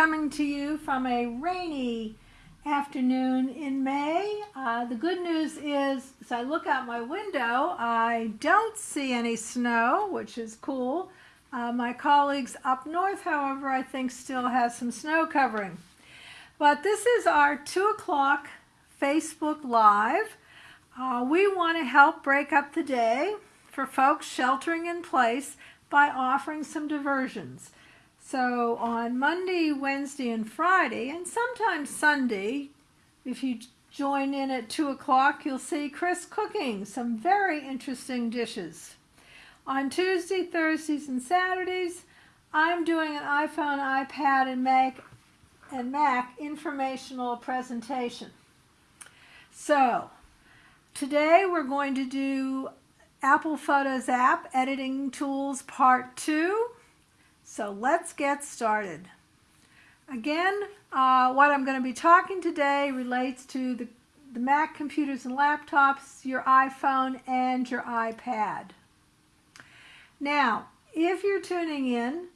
coming to you from a rainy afternoon in May. Uh, the good news is, as I look out my window, I don't see any snow, which is cool. Uh, my colleagues up north, however, I think still has some snow covering. But this is our 2 o'clock Facebook Live. Uh, we want to help break up the day for folks sheltering in place by offering some diversions. So on Monday, Wednesday, and Friday, and sometimes Sunday, if you join in at 2 o'clock, you'll see Chris cooking some very interesting dishes. On Tuesday, Thursdays, and Saturdays, I'm doing an iPhone, iPad, and Mac, and Mac informational presentation. So, today we're going to do Apple Photos app editing tools part 2. So let's get started. Again, uh, what I'm going to be talking today relates to the, the Mac computers and laptops, your iPhone, and your iPad. Now, if you're tuning in,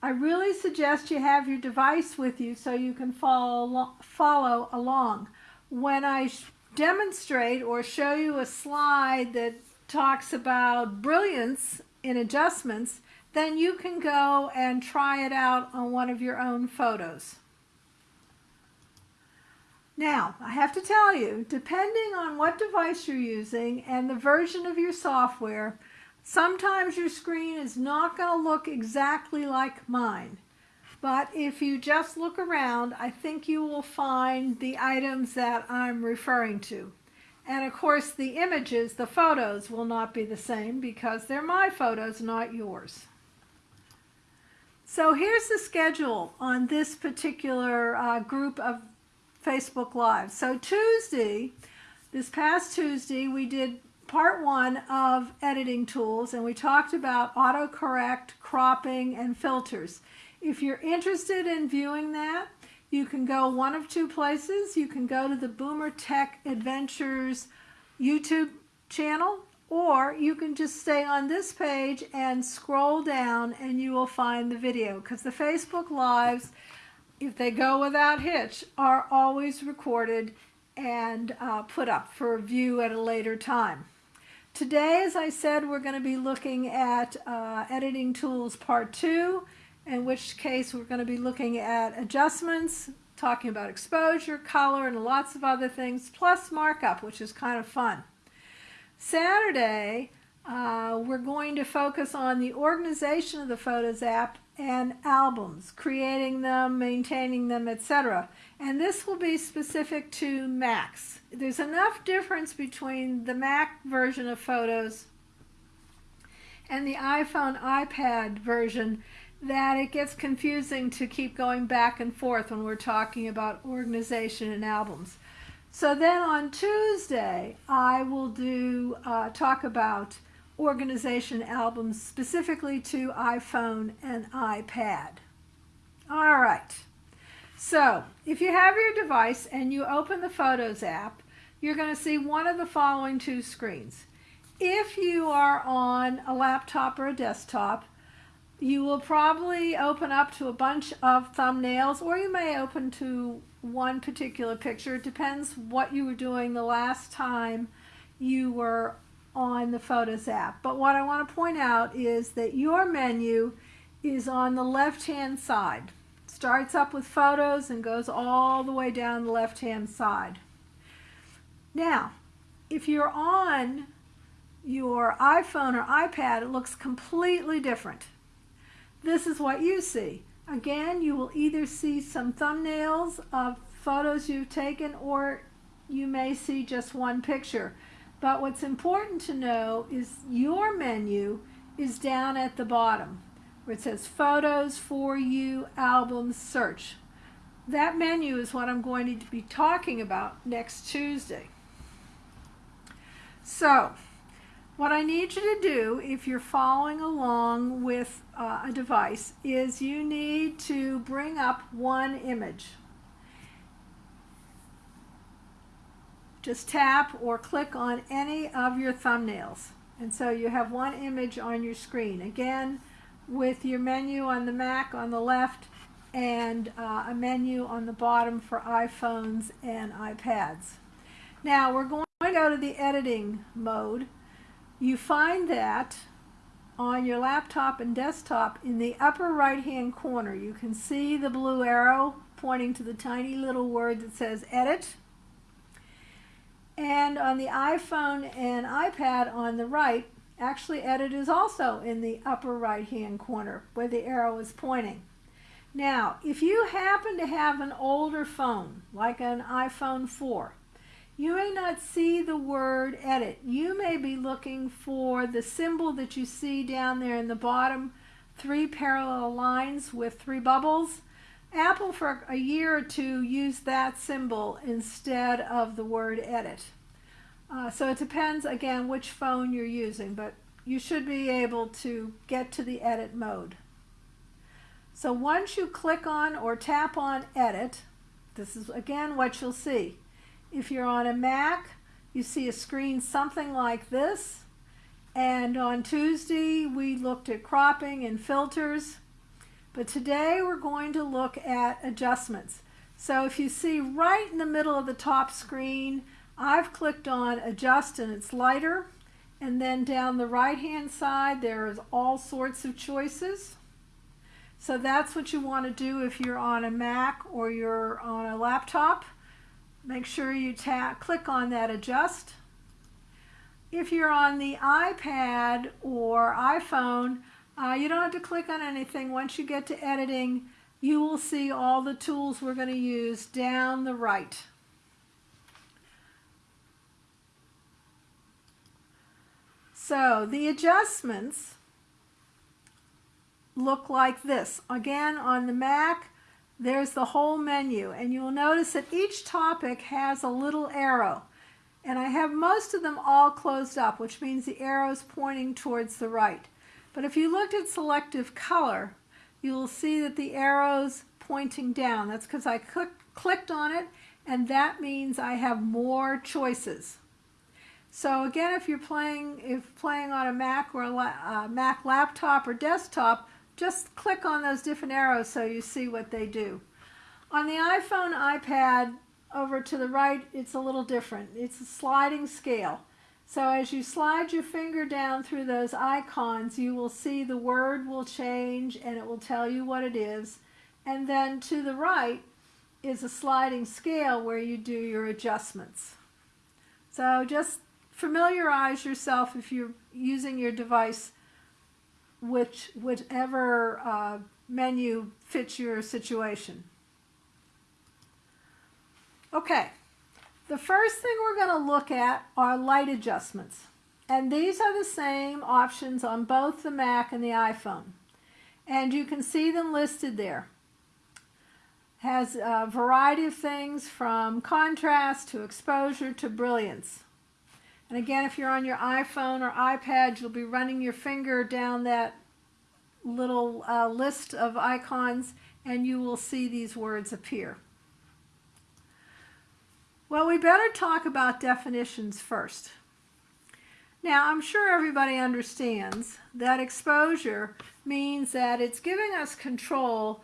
I really suggest you have your device with you so you can follow, follow along. When I demonstrate or show you a slide that talks about brilliance in adjustments, then you can go and try it out on one of your own photos. Now, I have to tell you, depending on what device you're using and the version of your software, sometimes your screen is not going to look exactly like mine. But if you just look around, I think you will find the items that I'm referring to. And of course, the images, the photos, will not be the same because they're my photos, not yours. So here's the schedule on this particular uh, group of Facebook Live. So Tuesday, this past Tuesday, we did part one of editing tools and we talked about autocorrect, cropping, and filters. If you're interested in viewing that, you can go one of two places. You can go to the Boomer Tech Adventures YouTube channel or you can just stay on this page and scroll down and you will find the video because the Facebook Lives, if they go without hitch, are always recorded and uh, put up for view at a later time. Today, as I said, we're going to be looking at uh, Editing Tools Part 2, in which case we're going to be looking at adjustments, talking about exposure, color, and lots of other things, plus markup, which is kind of fun. Saturday, uh, we're going to focus on the organization of the Photos app and albums, creating them, maintaining them, etc. And this will be specific to Macs. There's enough difference between the Mac version of Photos and the iPhone, iPad version that it gets confusing to keep going back and forth when we're talking about organization and albums. So then on Tuesday, I will do uh, talk about organization albums specifically to iPhone and iPad. All right. So if you have your device and you open the Photos app, you're going to see one of the following two screens. If you are on a laptop or a desktop, you will probably open up to a bunch of thumbnails or you may open to one particular picture. It depends what you were doing the last time you were on the Photos app. But what I want to point out is that your menu is on the left-hand side. Starts up with photos and goes all the way down the left-hand side. Now, if you're on your iPhone or iPad, it looks completely different. This is what you see. Again, you will either see some thumbnails of photos you've taken or you may see just one picture. But what's important to know is your menu is down at the bottom where it says Photos, For You, Albums, Search. That menu is what I'm going to be talking about next Tuesday. So, what I need you to do if you're following along with uh, a device is you need to bring up one image. Just tap or click on any of your thumbnails. And so you have one image on your screen. Again, with your menu on the Mac on the left and uh, a menu on the bottom for iPhones and iPads. Now we're going to go to the editing mode. You find that on your laptop and desktop in the upper right hand corner. You can see the blue arrow pointing to the tiny little word that says edit. And on the iPhone and iPad on the right, actually edit is also in the upper right hand corner where the arrow is pointing. Now, if you happen to have an older phone, like an iPhone 4, you may not see the word edit. You may be looking for the symbol that you see down there in the bottom, three parallel lines with three bubbles. Apple for a year or two used that symbol instead of the word edit. Uh, so it depends again which phone you're using, but you should be able to get to the edit mode. So once you click on or tap on edit, this is again what you'll see. If you're on a Mac, you see a screen something like this. And on Tuesday, we looked at cropping and filters. But today, we're going to look at adjustments. So if you see right in the middle of the top screen, I've clicked on adjust and it's lighter. And then down the right hand side, there's all sorts of choices. So that's what you want to do if you're on a Mac or you're on a laptop. Make sure you tap, click on that adjust. If you're on the iPad or iPhone, uh, you don't have to click on anything. Once you get to editing, you will see all the tools we're going to use down the right. So the adjustments look like this. Again, on the Mac, there's the whole menu and you'll notice that each topic has a little arrow. And I have most of them all closed up which means the arrow is pointing towards the right. But if you looked at selective color you'll see that the arrow's pointing down. That's because I click, clicked on it and that means I have more choices. So again if you're playing if playing on a Mac or a uh, Mac laptop or desktop just click on those different arrows so you see what they do. On the iPhone, iPad, over to the right, it's a little different. It's a sliding scale. So as you slide your finger down through those icons, you will see the word will change and it will tell you what it is. And then to the right is a sliding scale where you do your adjustments. So just familiarize yourself if you're using your device which whichever uh, menu fits your situation. Okay, the first thing we're going to look at are light adjustments. And these are the same options on both the Mac and the iPhone. And you can see them listed there. Has a variety of things from contrast to exposure to brilliance. And again, if you're on your iPhone or iPad, you'll be running your finger down that little uh, list of icons and you will see these words appear. Well, we better talk about definitions first. Now, I'm sure everybody understands that exposure means that it's giving us control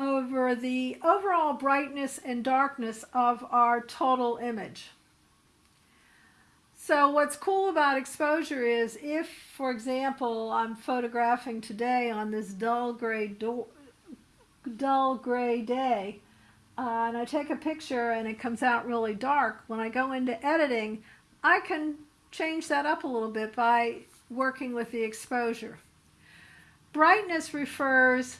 over the overall brightness and darkness of our total image. So what's cool about exposure is if, for example, I'm photographing today on this dull gray, dull gray day, uh, and I take a picture and it comes out really dark, when I go into editing, I can change that up a little bit by working with the exposure. Brightness refers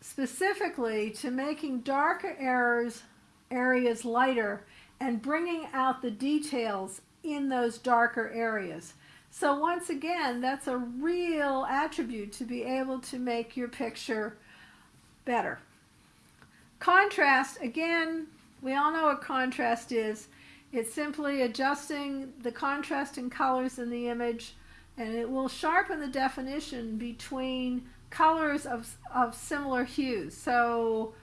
specifically to making darker areas, areas lighter and bringing out the details in those darker areas. So once again, that's a real attribute to be able to make your picture better. Contrast, again, we all know what contrast is. It's simply adjusting the contrast in colors in the image and it will sharpen the definition between colors of, of similar hues. So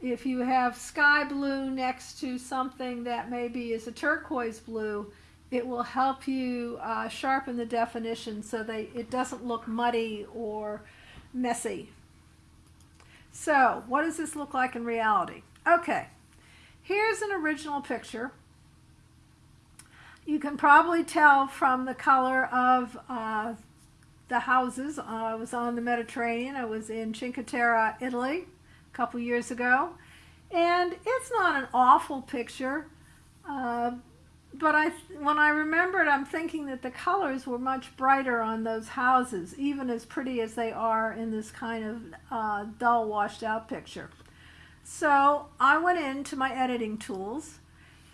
if you have sky blue next to something that maybe is a turquoise blue, it will help you uh, sharpen the definition so that it doesn't look muddy or messy. So what does this look like in reality? Okay, here's an original picture. You can probably tell from the color of uh, the houses. Uh, I was on the Mediterranean. I was in Cinque Terre, Italy, a couple years ago. And it's not an awful picture. Uh, but I, when I remembered, I'm thinking that the colors were much brighter on those houses, even as pretty as they are in this kind of uh, dull, washed out picture. So I went into my editing tools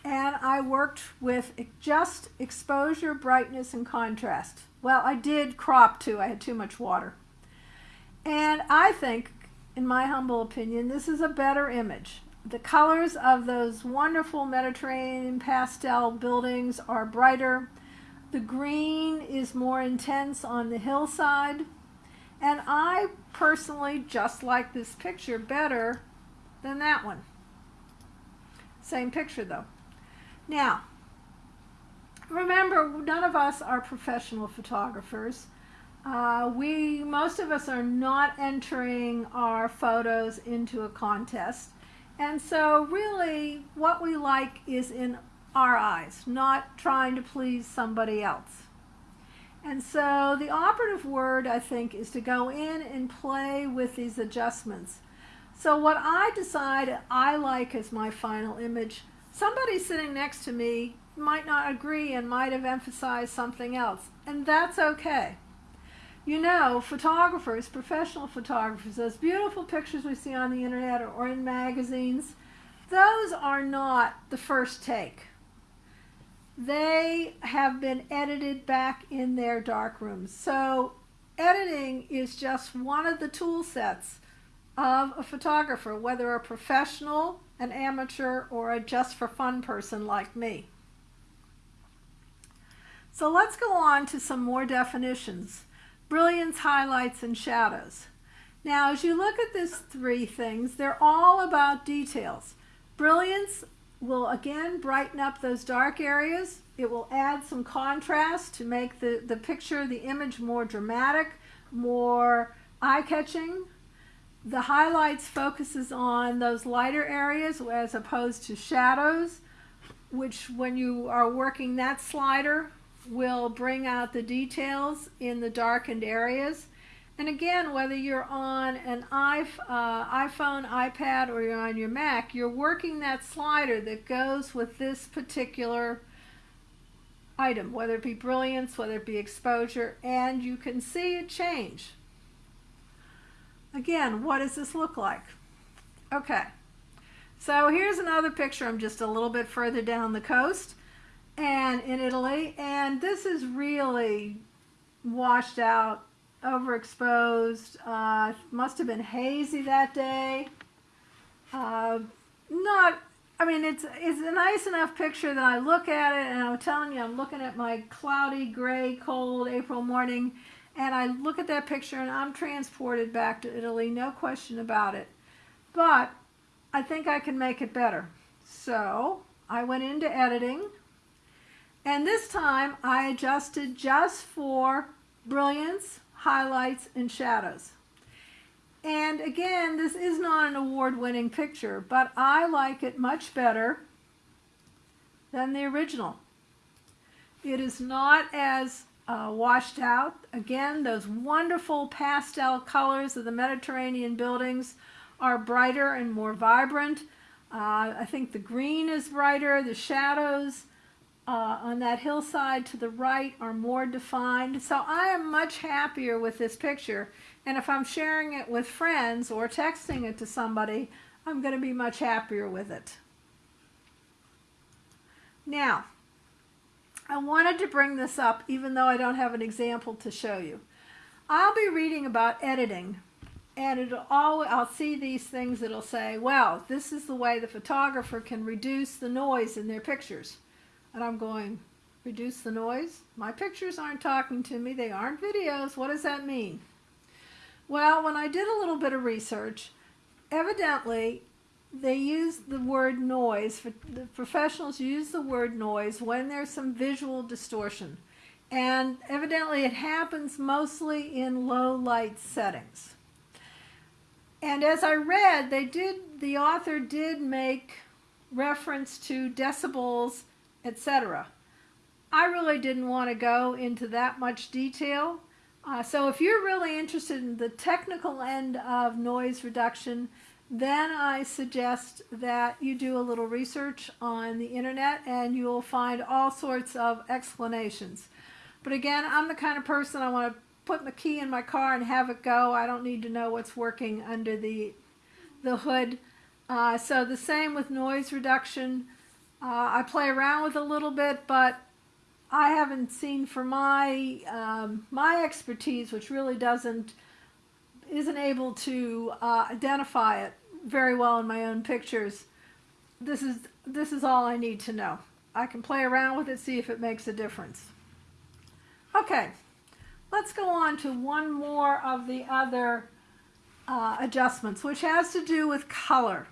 and I worked with just exposure, brightness, and contrast. Well, I did crop too. I had too much water. And I think, in my humble opinion, this is a better image. The colors of those wonderful Mediterranean pastel buildings are brighter. The green is more intense on the hillside. And I personally just like this picture better than that one. Same picture though. Now, remember, none of us are professional photographers. Uh, we, most of us are not entering our photos into a contest. And so really what we like is in our eyes, not trying to please somebody else. And so the operative word, I think, is to go in and play with these adjustments. So what I decide I like as my final image, somebody sitting next to me might not agree and might have emphasized something else, and that's okay. You know, photographers, professional photographers, those beautiful pictures we see on the internet or in magazines, those are not the first take. They have been edited back in their dark rooms. So editing is just one of the tool sets of a photographer, whether a professional, an amateur, or a just for fun person like me. So let's go on to some more definitions. Brilliance, highlights, and shadows. Now, as you look at these three things, they're all about details. Brilliance will again brighten up those dark areas. It will add some contrast to make the, the picture, the image more dramatic, more eye-catching. The highlights focuses on those lighter areas as opposed to shadows, which when you are working that slider will bring out the details in the darkened areas. And again, whether you're on an uh, iPhone, iPad, or you're on your Mac, you're working that slider that goes with this particular item, whether it be brilliance, whether it be exposure, and you can see a change. Again, what does this look like? Okay, so here's another picture. I'm just a little bit further down the coast and in Italy, and this is really washed out, overexposed. Uh, must have been hazy that day. Uh, not, I mean, it's it's a nice enough picture that I look at it, and I'm telling you, I'm looking at my cloudy, gray, cold April morning, and I look at that picture, and I'm transported back to Italy, no question about it. But I think I can make it better. So I went into editing and this time I adjusted just for brilliance, highlights, and shadows. And again, this is not an award-winning picture, but I like it much better than the original. It is not as uh, washed out. Again, those wonderful pastel colors of the Mediterranean buildings are brighter and more vibrant. Uh, I think the green is brighter, the shadows uh, on that hillside to the right are more defined. So I am much happier with this picture. And if I'm sharing it with friends or texting it to somebody, I'm going to be much happier with it. Now, I wanted to bring this up even though I don't have an example to show you. I'll be reading about editing and it'll all I'll see these things that'll say, well, this is the way the photographer can reduce the noise in their pictures. And I'm going, reduce the noise? My pictures aren't talking to me. They aren't videos. What does that mean? Well, when I did a little bit of research, evidently they use the word noise, the professionals use the word noise when there's some visual distortion. And evidently it happens mostly in low light settings. and as I read, they did the author did make reference to decibels, etc. I really didn't want to go into that much detail. Uh, so if you're really interested in the technical end of noise reduction, then I suggest that you do a little research on the internet and you'll find all sorts of explanations. But again, I'm the kind of person I want to put the key in my car and have it go. I don't need to know what's working under the, the hood. Uh, so the same with noise reduction. Uh, I play around with a little bit, but I haven't seen for my um, my expertise, which really doesn't isn't able to uh, identify it very well in my own pictures. This is this is all I need to know. I can play around with it, see if it makes a difference. Okay, let's go on to one more of the other uh, adjustments, which has to do with color.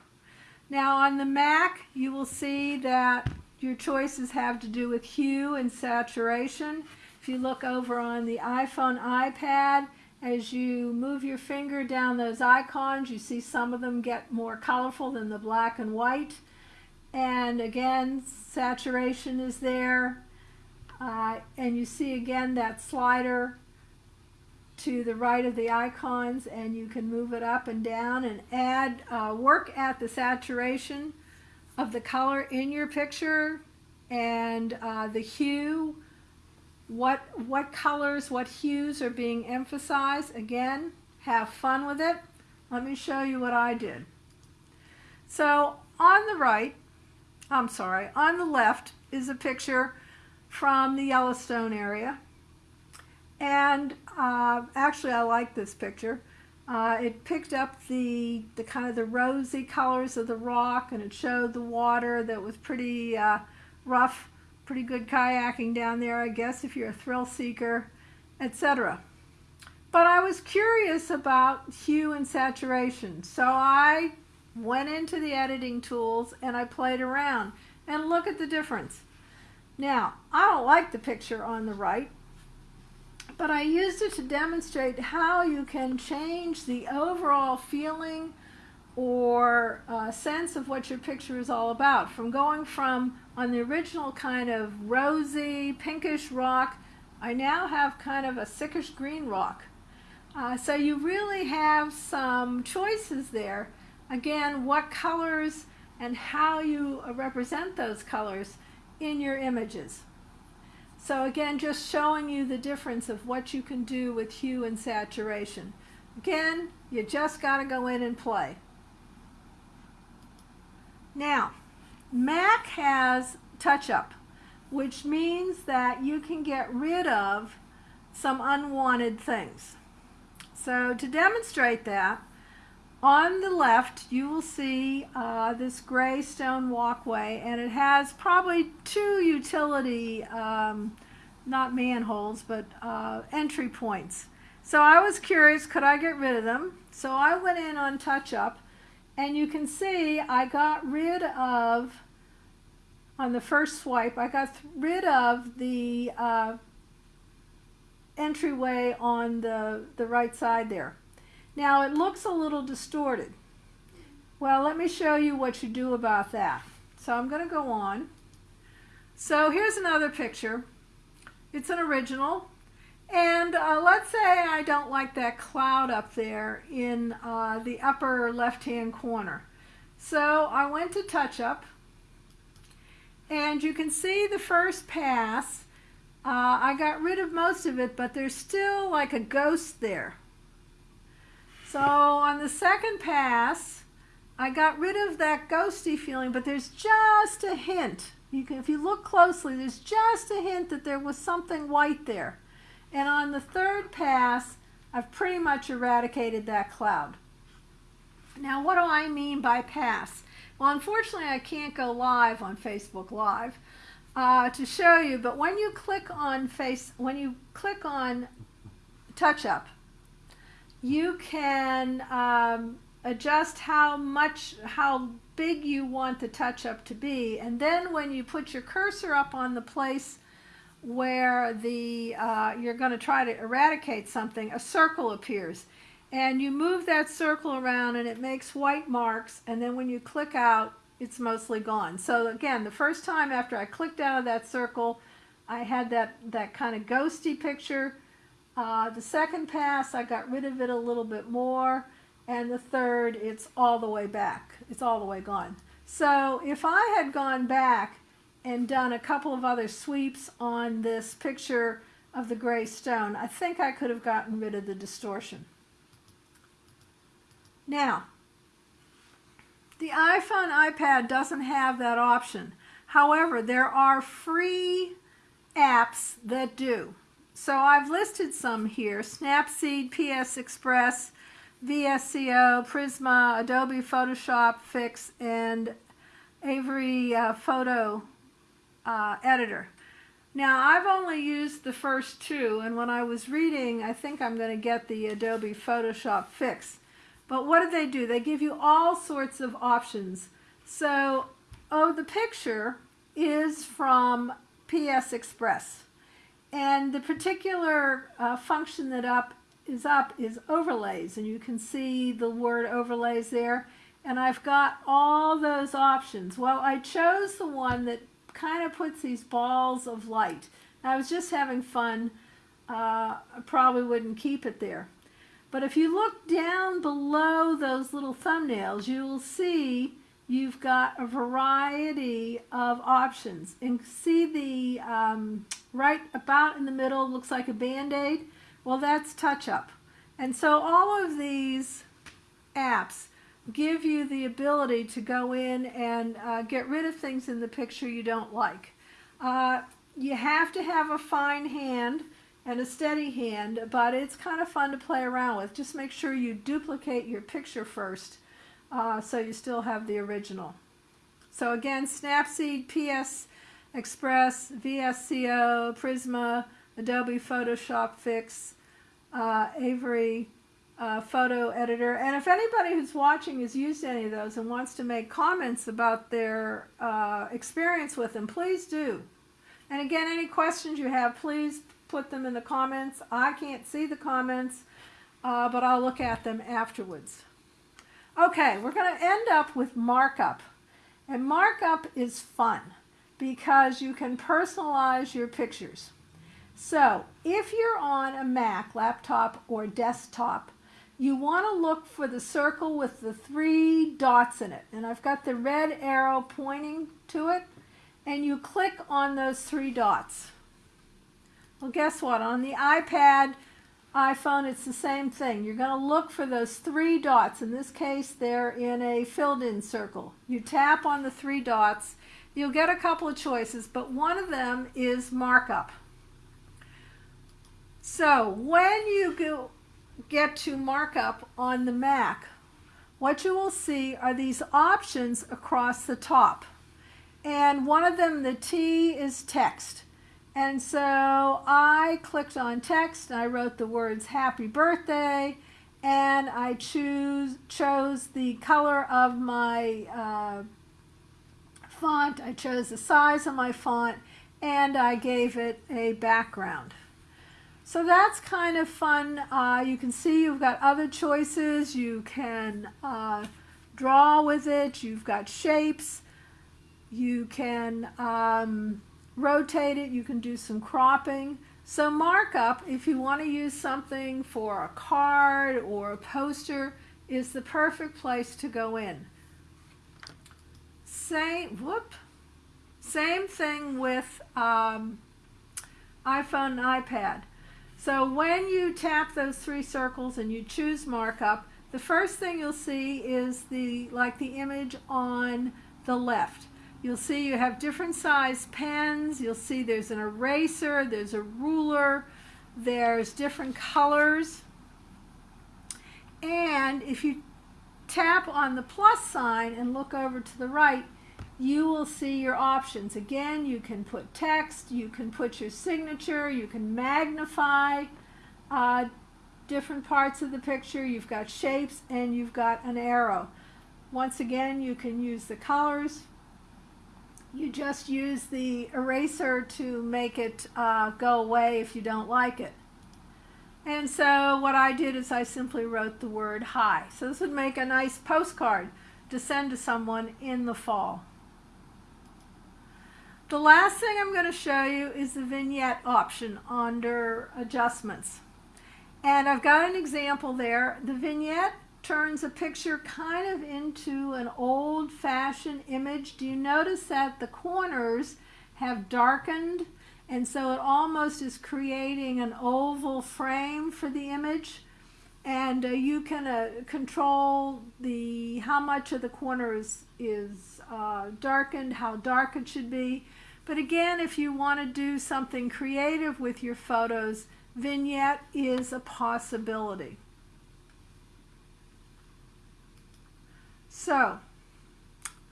Now on the Mac, you will see that your choices have to do with hue and saturation. If you look over on the iPhone, iPad, as you move your finger down those icons, you see some of them get more colorful than the black and white. And again, saturation is there. Uh, and you see again that slider to the right of the icons and you can move it up and down and add, uh, work at the saturation of the color in your picture and uh, the hue, what, what colors, what hues are being emphasized. Again, have fun with it. Let me show you what I did. So on the right, I'm sorry, on the left is a picture from the Yellowstone area. And uh, actually I like this picture. Uh, it picked up the, the kind of the rosy colors of the rock and it showed the water that was pretty uh, rough, pretty good kayaking down there, I guess, if you're a thrill seeker, etc. But I was curious about hue and saturation, so I went into the editing tools and I played around and look at the difference. Now, I don't like the picture on the right but I used it to demonstrate how you can change the overall feeling or uh, sense of what your picture is all about. From going from on the original kind of rosy, pinkish rock, I now have kind of a sickish green rock. Uh, so you really have some choices there. Again, what colors and how you represent those colors in your images. So again, just showing you the difference of what you can do with hue and saturation. Again, you just got to go in and play. Now, Mac has touch-up, which means that you can get rid of some unwanted things. So to demonstrate that, on the left, you will see uh, this gray stone walkway, and it has probably two utility, um, not manholes, but uh, entry points. So I was curious, could I get rid of them? So I went in on touch up, and you can see I got rid of, on the first swipe, I got rid of the uh, entryway on the, the right side there. Now it looks a little distorted. Well, let me show you what you do about that. So I'm going to go on. So here's another picture. It's an original. And uh, let's say I don't like that cloud up there in uh, the upper left-hand corner. So I went to touch up. And you can see the first pass. Uh, I got rid of most of it, but there's still like a ghost there. So on the second pass, I got rid of that ghosty feeling, but there's just a hint. You can, if you look closely, there's just a hint that there was something white there. And on the third pass, I've pretty much eradicated that cloud. Now, what do I mean by pass? Well, unfortunately, I can't go live on Facebook Live uh, to show you, but when you click on face, when you click on touch up, you can um, adjust how much, how big you want the touch up to be. And then when you put your cursor up on the place where the uh, you're going to try to eradicate something, a circle appears. and you move that circle around and it makes white marks and then when you click out it's mostly gone. So again, the first time after I clicked out of that circle, I had that, that kind of ghosty picture. Uh, the second pass, I got rid of it a little bit more. And the third, it's all the way back. It's all the way gone. So if I had gone back and done a couple of other sweeps on this picture of the gray stone, I think I could have gotten rid of the distortion. Now, the iPhone iPad doesn't have that option. However, there are free apps that do. So I've listed some here, Snapseed, PS Express, VSCO, Prisma, Adobe Photoshop Fix, and Avery uh, Photo uh, Editor. Now, I've only used the first two, and when I was reading, I think I'm going to get the Adobe Photoshop Fix. But what do they do? They give you all sorts of options. So, oh, the picture is from PS Express. And the particular uh, function that up is up is overlays. And you can see the word overlays there. And I've got all those options. Well, I chose the one that kind of puts these balls of light. I was just having fun. Uh, I probably wouldn't keep it there. But if you look down below those little thumbnails, you will see you've got a variety of options. And see the um, right about in the middle looks like a band-aid? Well, that's touch-up. And so all of these apps give you the ability to go in and uh, get rid of things in the picture you don't like. Uh, you have to have a fine hand and a steady hand, but it's kind of fun to play around with. Just make sure you duplicate your picture first uh, so you still have the original. So again, Snapseed, PS Express, VSCO, Prisma, Adobe Photoshop Fix, uh, Avery uh, Photo Editor. And if anybody who's watching has used any of those and wants to make comments about their uh, experience with them, please do. And again, any questions you have, please put them in the comments. I can't see the comments, uh, but I'll look at them afterwards. Okay, we're going to end up with markup. And markup is fun because you can personalize your pictures. So if you're on a Mac, laptop, or desktop, you want to look for the circle with the three dots in it. And I've got the red arrow pointing to it. And you click on those three dots. Well, guess what? On the iPad, iPhone, it's the same thing. You're going to look for those three dots. In this case, they're in a filled-in circle. You tap on the three dots. You'll get a couple of choices, but one of them is markup. So when you go get to markup on the Mac, what you will see are these options across the top. And one of them, the T, is text. And so I clicked on text and I wrote the words happy birthday and I choose chose the color of my uh, font. I chose the size of my font and I gave it a background. So that's kind of fun. Uh, you can see you've got other choices. You can uh, draw with it. You've got shapes. You can um, rotate it, you can do some cropping. So markup, if you want to use something for a card or a poster, is the perfect place to go in. Same, whoop, same thing with um, iPhone and iPad. So when you tap those three circles and you choose markup, the first thing you'll see is the like the image on the left. You'll see you have different size pens. You'll see there's an eraser, there's a ruler, there's different colors. And if you tap on the plus sign and look over to the right, you will see your options. Again, you can put text, you can put your signature, you can magnify uh, different parts of the picture. You've got shapes and you've got an arrow. Once again, you can use the colors, you just use the eraser to make it uh, go away if you don't like it. And so what I did is I simply wrote the word hi. So this would make a nice postcard to send to someone in the fall. The last thing I'm going to show you is the vignette option under adjustments. And I've got an example there. The vignette turns a picture kind of into an old-fashioned image. Do you notice that the corners have darkened and so it almost is creating an oval frame for the image and uh, you can uh, control the how much of the corner is, is uh, darkened, how dark it should be. But again, if you want to do something creative with your photos, vignette is a possibility. So,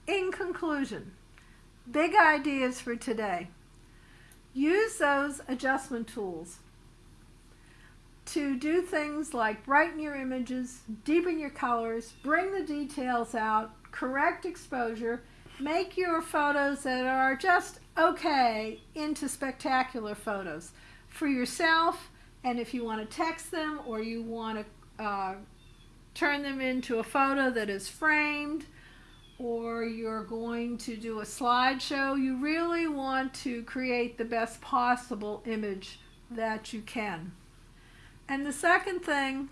in conclusion, big ideas for today. Use those adjustment tools to do things like brighten your images, deepen your colors, bring the details out, correct exposure, make your photos that are just okay into spectacular photos for yourself and if you want to text them or you want to uh, turn them into a photo that is framed or you're going to do a slideshow, you really want to create the best possible image that you can. And the second thing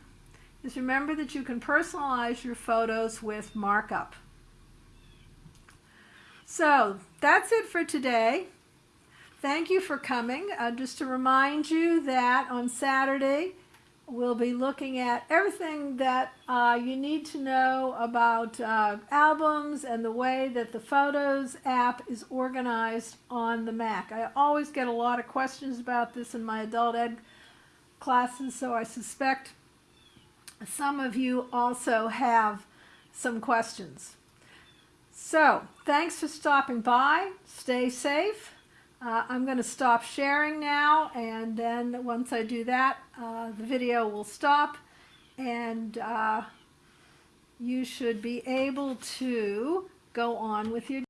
is remember that you can personalize your photos with markup. So that's it for today. Thank you for coming. Uh, just to remind you that on Saturday we'll be looking at everything that uh, you need to know about uh, albums and the way that the Photos app is organized on the Mac. I always get a lot of questions about this in my adult ed classes, so I suspect some of you also have some questions. So, thanks for stopping by. Stay safe. Uh, I'm going to stop sharing now, and then once I do that, uh, the video will stop, and uh, you should be able to go on with your